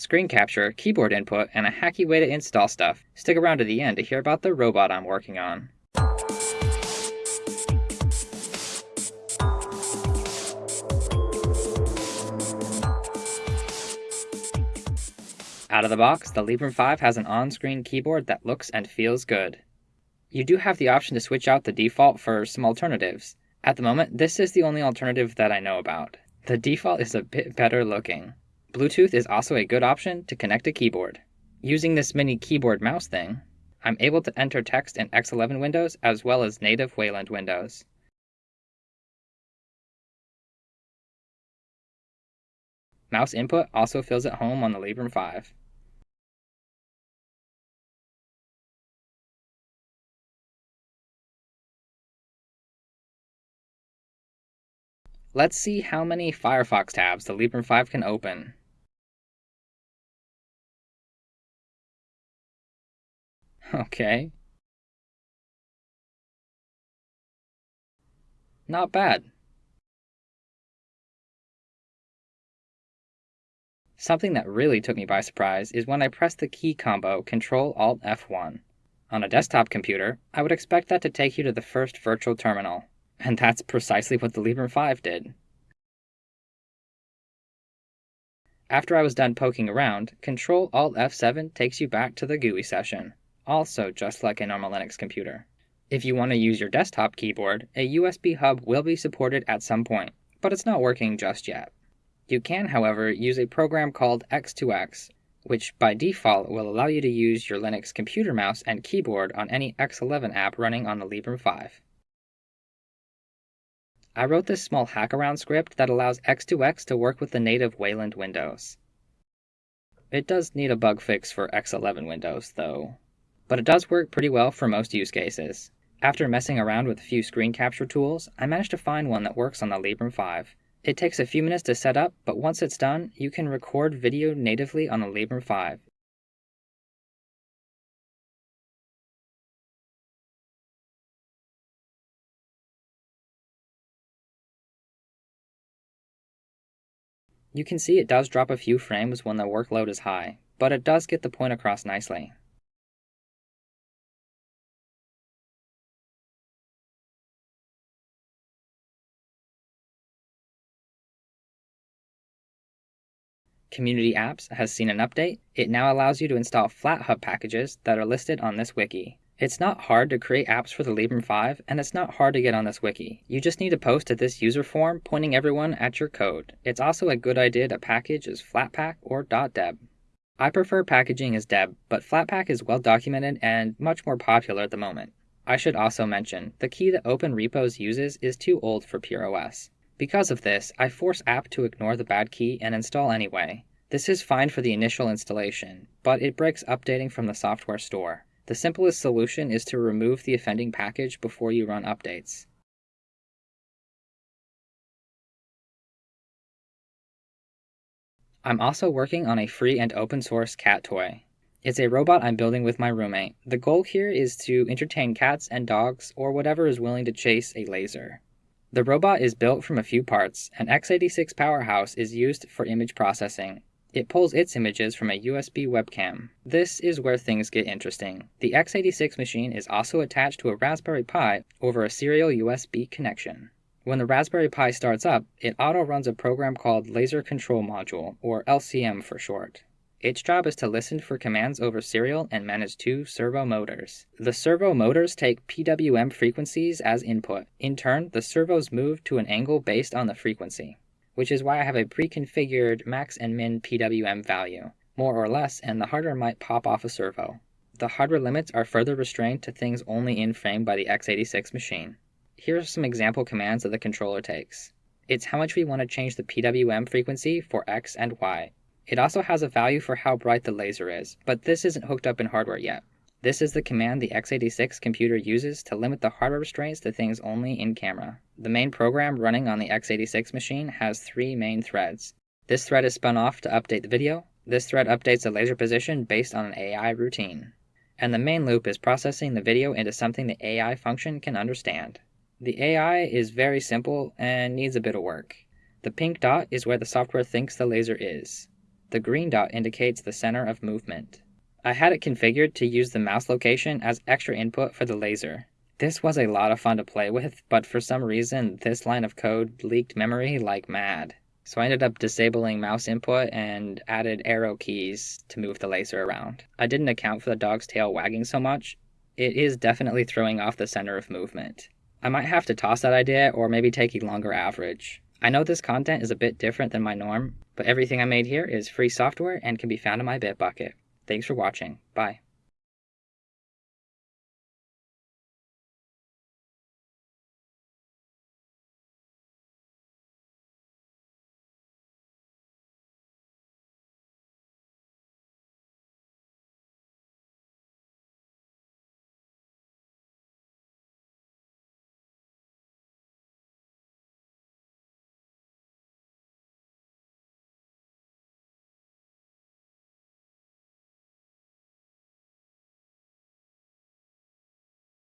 screen capture, keyboard input, and a hacky way to install stuff. Stick around to the end to hear about the robot I'm working on. Out of the box, the Librem 5 has an on-screen keyboard that looks and feels good. You do have the option to switch out the default for some alternatives. At the moment, this is the only alternative that I know about. The default is a bit better looking. Bluetooth is also a good option to connect a keyboard. Using this mini keyboard mouse thing, I'm able to enter text in X11 windows as well as native Wayland windows. Mouse input also feels at home on the Librem 5. Let's see how many Firefox tabs the Librem 5 can open. Okay. Not bad. Something that really took me by surprise is when I pressed the key combo Ctrl Alt F1. On a desktop computer, I would expect that to take you to the first virtual terminal. And that's precisely what the Librem 5 did. After I was done poking around, Ctrl Alt F7 takes you back to the GUI session, also just like a normal Linux computer. If you want to use your desktop keyboard, a USB hub will be supported at some point, but it's not working just yet. You can, however, use a program called X2X, which by default will allow you to use your Linux computer mouse and keyboard on any X11 app running on the Librem 5. I wrote this small hackaround script that allows X2X to work with the native Wayland windows. It does need a bug fix for X11 Windows, though. But it does work pretty well for most use cases. After messing around with a few screen capture tools, I managed to find one that works on the Librem 5. It takes a few minutes to set up, but once it's done, you can record video natively on the Librem 5. You can see it does drop a few frames when the workload is high, but it does get the point across nicely. Community Apps has seen an update. It now allows you to install FlatHub packages that are listed on this wiki. It's not hard to create apps for the Librem 5, and it's not hard to get on this wiki. You just need to post to this user form pointing everyone at your code. It's also a good idea to package as Flatpak or .deb. I prefer packaging as deb, but Flatpak is well documented and much more popular at the moment. I should also mention, the key that Open Repos uses is too old for PureOS. Because of this, I force apt to ignore the bad key and install anyway. This is fine for the initial installation, but it breaks updating from the software store. The simplest solution is to remove the offending package before you run updates. I'm also working on a free and open source cat toy. It's a robot I'm building with my roommate. The goal here is to entertain cats and dogs or whatever is willing to chase a laser. The robot is built from a few parts. An x86 powerhouse is used for image processing, it pulls its images from a USB webcam. This is where things get interesting. The x86 machine is also attached to a Raspberry Pi over a serial USB connection. When the Raspberry Pi starts up, it auto runs a program called Laser Control Module, or LCM for short. Its job is to listen for commands over serial and manage two servo motors. The servo motors take PWM frequencies as input. In turn, the servos move to an angle based on the frequency which is why I have a pre-configured max and min PWM value, more or less, and the hardware might pop off a servo. The hardware limits are further restrained to things only in frame by the x86 machine. Here are some example commands that the controller takes. It's how much we want to change the PWM frequency for X and Y. It also has a value for how bright the laser is, but this isn't hooked up in hardware yet. This is the command the x86 computer uses to limit the hardware restraints to things only in camera. The main program running on the x86 machine has three main threads. This thread is spun off to update the video. This thread updates the laser position based on an AI routine. And the main loop is processing the video into something the AI function can understand. The AI is very simple and needs a bit of work. The pink dot is where the software thinks the laser is. The green dot indicates the center of movement. I had it configured to use the mouse location as extra input for the laser. This was a lot of fun to play with, but for some reason this line of code leaked memory like mad. So I ended up disabling mouse input and added arrow keys to move the laser around. I didn't account for the dog's tail wagging so much. It is definitely throwing off the center of movement. I might have to toss that idea or maybe take a longer average. I know this content is a bit different than my norm, but everything I made here is free software and can be found in my Bitbucket. Thanks for watching. Bye.